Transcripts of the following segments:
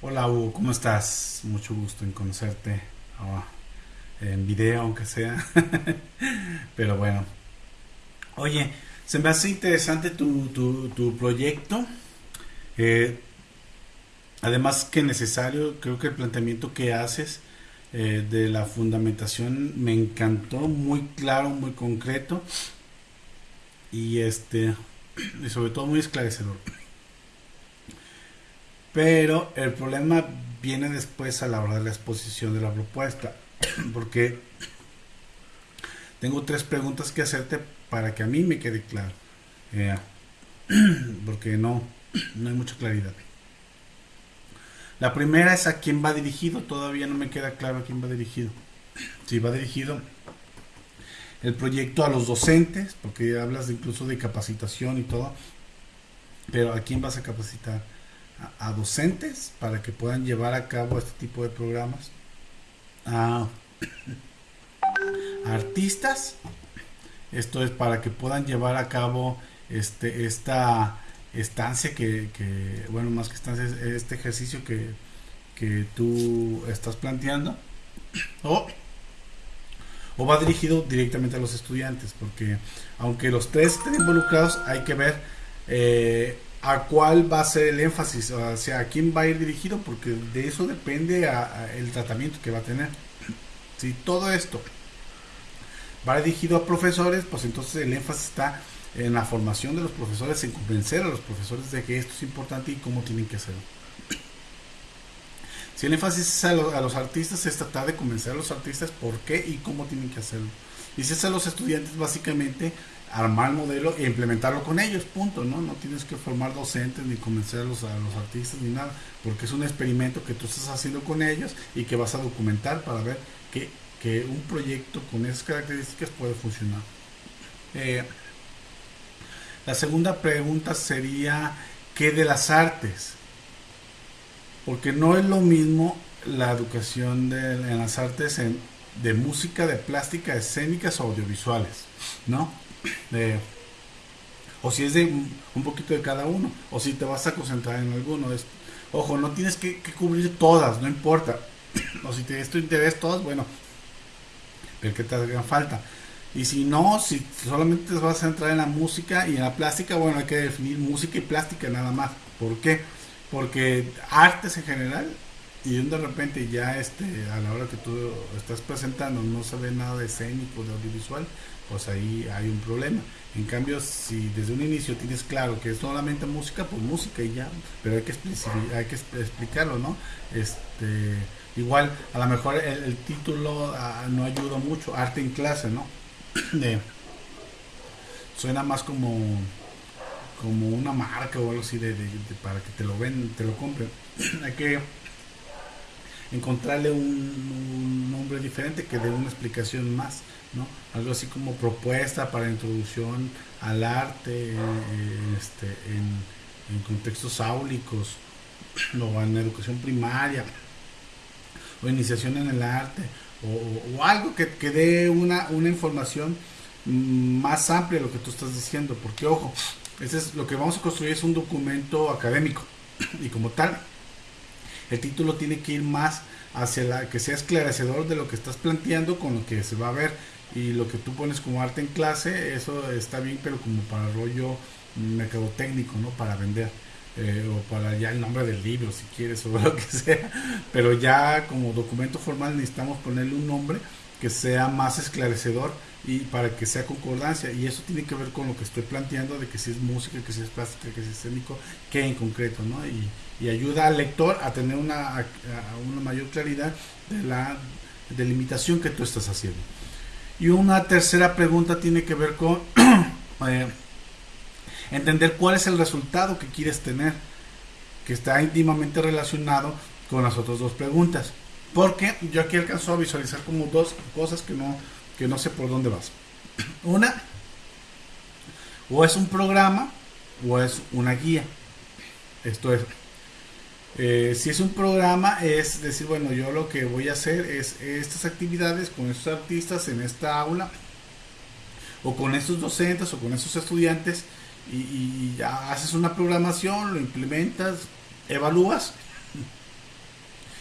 Hola Hugo, ¿cómo estás? Mucho gusto en conocerte ah, en video, aunque sea. Pero bueno. Oye, se me hace interesante tu, tu, proyecto. Eh, además que necesario, creo que el planteamiento que haces eh, de la fundamentación me encantó, muy claro, muy concreto. Y este, y sobre todo muy esclarecedor. Pero el problema viene después a la hora de la exposición de la propuesta, porque tengo tres preguntas que hacerte para que a mí me quede claro, eh, porque no, no hay mucha claridad. La primera es a quién va dirigido, todavía no me queda claro a quién va dirigido. Si va dirigido el proyecto a los docentes, porque hablas incluso de capacitación y todo, pero ¿a quién vas a capacitar? A, docentes para que puedan llevar a cabo este tipo de programas, a, artistas, esto es para que puedan llevar a cabo este esta estancia que, bueno más que estancia este ejercicio que, que tú estás planteando. O, o va dirigido directamente a los estudiantes porque aunque los tres estén involucrados hay que ver eh, a cuál va a ser el énfasis, o sea, a quién va a ir dirigido, porque de eso depende el tratamiento que va a tener. Si todo esto va dirigido a profesores, pues entonces el énfasis está en la formación de los profesores, en convencer a los profesores de que esto es importante y cómo tienen que hacerlo. Si el énfasis es a, a los artistas, es tratar de convencer a los artistas por qué y cómo tienen que hacerlo. Y si es a los estudiantes, básicamente armar el modelo e implementarlo con ellos, punto, ¿no? No tienes que formar docentes ni convencerlos a los artistas ni nada, porque es un experimento que tú estás haciendo con ellos y que vas a documentar para ver que, que un proyecto con esas características puede funcionar. Eh, la segunda pregunta sería, ¿qué de las artes? Porque no es lo mismo la educación en las artes en, de música, de plástica, escénicas o audiovisuales, ¿no? O si es de un poquito de cada uno, o si te vas a concentrar en alguno. Es, ojo, no tienes que, cubrir todas, no importa. o si te es tu interés todas, bueno, pero que te hagan falta. Y si no, si solamente te vas a centrar en la música y en la plástica, bueno, hay que definir música y plástica nada más. ¿Por qué? Porque artes en general y de repente ya este a la hora que tú estás presentando no se ve nada de escénico, de audiovisual, pues ahí hay un problema. En cambio, si desde un inicio tienes claro que es solamente música, pues música y ya, pero hay que, hay que explicarlo, ¿no? Este, igual, a lo mejor el, título ah, no ayuda mucho, arte en clase, ¿no? suena más como como una marca o algo así de, para que te lo ven, te lo compren. hay que encontrarle un, diferente que dé una explicación más, ¿no? Algo así como propuesta para introducción al arte este, en, contextos áulicos o en educación primaria o iniciación en el arte o, algo que, que dé una, una información más amplia de lo que tú estás diciendo, porque ojo, ese es lo que vamos a construir es un documento académico y como tal el título tiene que ir más hacia la que sea esclarecedor de lo que estás planteando con lo que se va a ver. Y lo que tú pones como arte en clase eso está bien pero como para rollo mercadotécnico no para vender eh, o para ya el nombre del libro si quieres o lo que sea. Pero ya como documento formal necesitamos ponerle un nombre que sea más esclarecedor y para que sea concordancia. Y eso tiene que ver con lo que estoy planteando de que si es música, que si es plástica, que si es escénico, que en concreto, ¿no? Y, ayuda al lector a tener una, una mayor claridad de la delimitación que tú estás haciendo. Y una tercera pregunta tiene que ver con eh, entender cuál es el resultado que quieres tener, que está íntimamente relacionado con las otras dos preguntas. Porque yo aquí alcanzo a visualizar como dos cosas que no, que no sé por dónde vas. Una, o es un programa o es una guía. Esto es, eh, si es un programa, es decir, bueno, yo lo que voy a hacer es estas actividades con estos artistas en esta aula, o con estos docentes, o con estos estudiantes, y, y ya haces una programación, lo implementas, evalúas,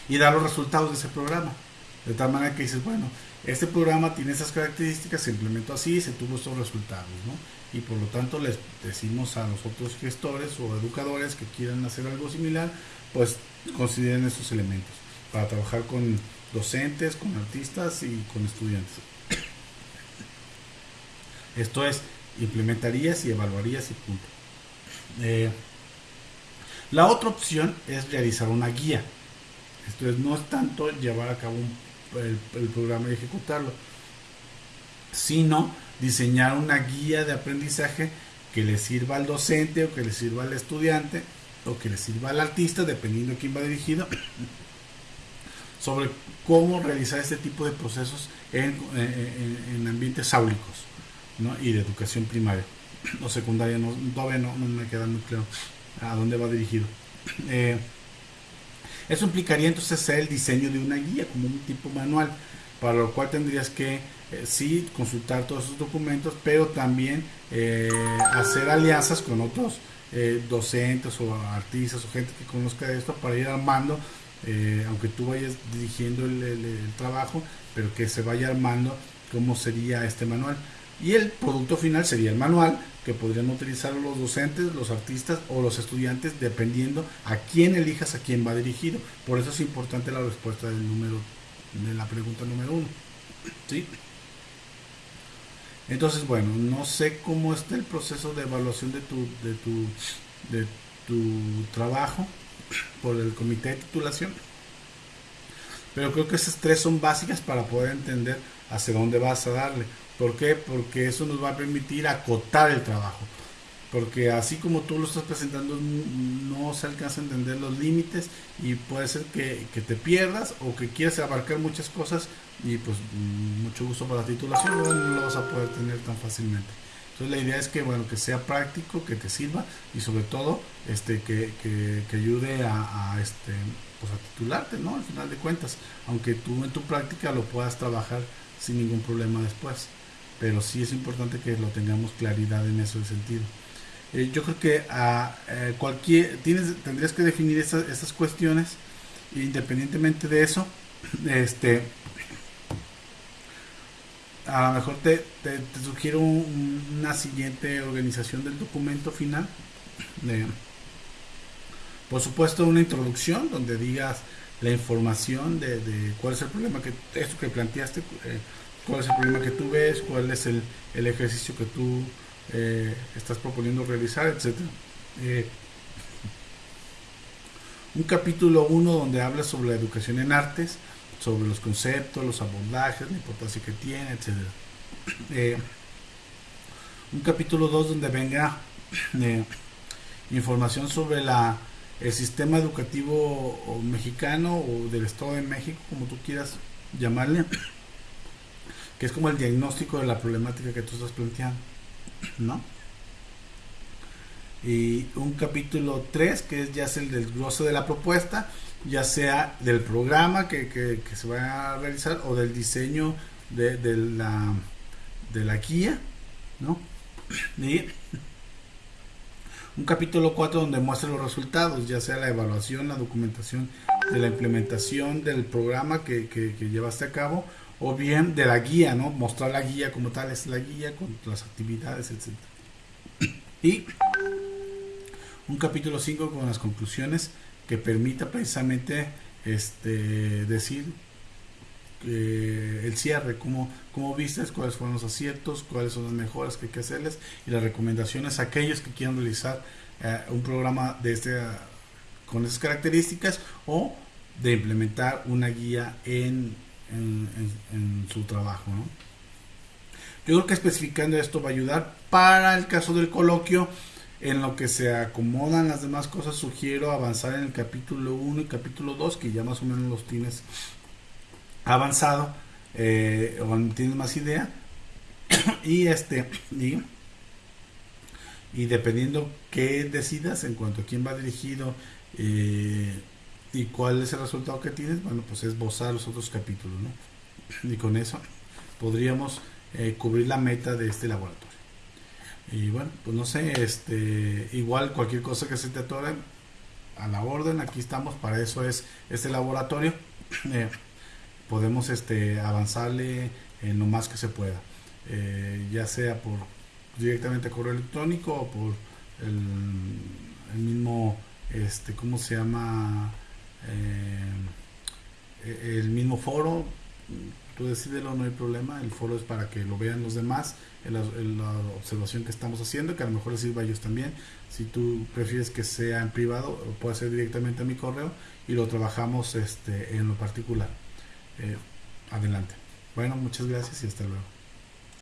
y dar los resultados de ese programa. De tal manera que dices, bueno, este programa tiene esas características, se implementó así, se tuvo estos resultados, ¿no? Y por lo tanto les decimos a los otros gestores o educadores que quieran hacer algo similar, pues consideren estos elementos para trabajar con docentes, con artistas y con estudiantes. Esto es, implementarías y evaluarías y punto. Eh, la otra opción es realizar una guía. Esto es, no es tanto llevar a cabo el, programa y ejecutarlo, sino diseñar una guía de aprendizaje que le sirva al docente o que le sirva al estudiante o que le sirva al artista, dependiendo de quién va dirigido, sobre cómo realizar este tipo de procesos en, en ambientes áulicos y de educación primaria o secundaria. No, todavía no, me queda muy claro a dónde va dirigido. Eh, eso implicaría entonces ser el diseño de una guía, como un tipo manual, para lo cual tendrías que eh, sí consultar todos esos documentos, pero también eh, hacer alianzas con otros docentes o artistas o gente que conozca esto para ir armando, aunque tú vayas dirigiendo el trabajo, pero que se vaya armando cómo sería este manual. Y el producto final sería el manual que podrían utilizar los docentes, los artistas o los estudiantes dependiendo a quién elijas a quién va dirigido. Por eso es importante la respuesta del número de la pregunta número uno. ¿Sí? Entonces, bueno, no sé cómo está el proceso de evaluación de tu, de tu, de tu trabajo por el comité de titulación. Pero creo que esas tres son básicas para poder entender hacia dónde vas a darle. ¿Por qué? Porque eso nos va a permitir acotar el trabajo. Porque así como tú lo estás presentando, no se alcanza a entender los límites y puede ser que, te pierdas o que quieras abarcar muchas cosas y pues mucho gusto para la titulación, no, lo vas a poder tener tan fácilmente. Entonces la idea es que bueno que sea práctico, que te sirva y sobre todo este que, ayude a, a, este pues a titularte, ¿no? Al final de cuentas, aunque tú en tu práctica lo puedas trabajar sin ningún problema después pero sí es importante que lo tengamos claridad en ese sentido. Eh, yo creo que a eh, cualquier tienes tendrías que definir estas, estas cuestiones independientemente de eso este a lo mejor te, te, sugiero una siguiente organización del documento final por supuesto una introducción donde digas la información de, cuál es el problema que esto que planteaste eh, cuál es el problema que tú ves, cuál es el, ejercicio que tú eh, estás proponiendo realizar, etc. Eh, un capítulo 1 donde habla sobre la educación en artes, sobre los conceptos, los abordajes, la importancia que tiene, etc. Eh, un capítulo 2 donde venga información sobre la, el sistema educativo mexicano o del Estado de México, como tú quieras llamarle que es como el diagnóstico de la problemática que tú estás planteando, ¿no? Y un capítulo 3, que es ya es el desglose de la propuesta, ya sea del programa que, se va a realizar o del diseño de, la, de la guía, ¿no? Y un capítulo 4 donde muestra los resultados, ya sea la evaluación, la documentación de la implementación del programa que, que llevaste a cabo o bien de la guía, ¿no? Mostrar la guía como tal, es la guía con las actividades, etc. Y un capítulo 5 con las conclusiones que permita precisamente este, decir el cierre, cómo, cómo vistes, cuáles fueron los aciertos, cuáles son las mejoras que hay que hacerles y las recomendaciones a aquellos que quieran realizar eh, un programa de este, con esas características o de implementar una guía en en, su trabajo. Yo creo que especificando esto va a ayudar. Para el caso del coloquio, en lo que se acomodan las demás cosas, sugiero avanzar en el capítulo 1 y capítulo 2, que ya más o menos los tienes avanzado eh, o tienes más idea. y este, y, y, dependiendo qué decidas en cuanto a quién va dirigido, eh, ¿Y cuál es el resultado que tienes? Bueno, pues es esbozar los otros capítulos, ¿no? Y con eso podríamos eh, cubrir la meta de este laboratorio. Y bueno, pues no sé, este, igual cualquier cosa que se te atore, a la orden, aquí estamos, para eso es este laboratorio. eh, podemos este, avanzarle en lo más que se pueda, eh, ya sea por directamente correo electrónico o por el, el mismo, este, ¿cómo se llama? Eh, el mismo foro, tú decídelo, no hay problema, el foro es para que lo vean los demás, en la, la, observación que estamos haciendo, que a lo mejor les sirva a ellos también. Si tú prefieres que sea en privado, puede ser directamente a mi correo y lo trabajamos este, en lo particular. Eh, adelante. Bueno, muchas gracias y hasta luego.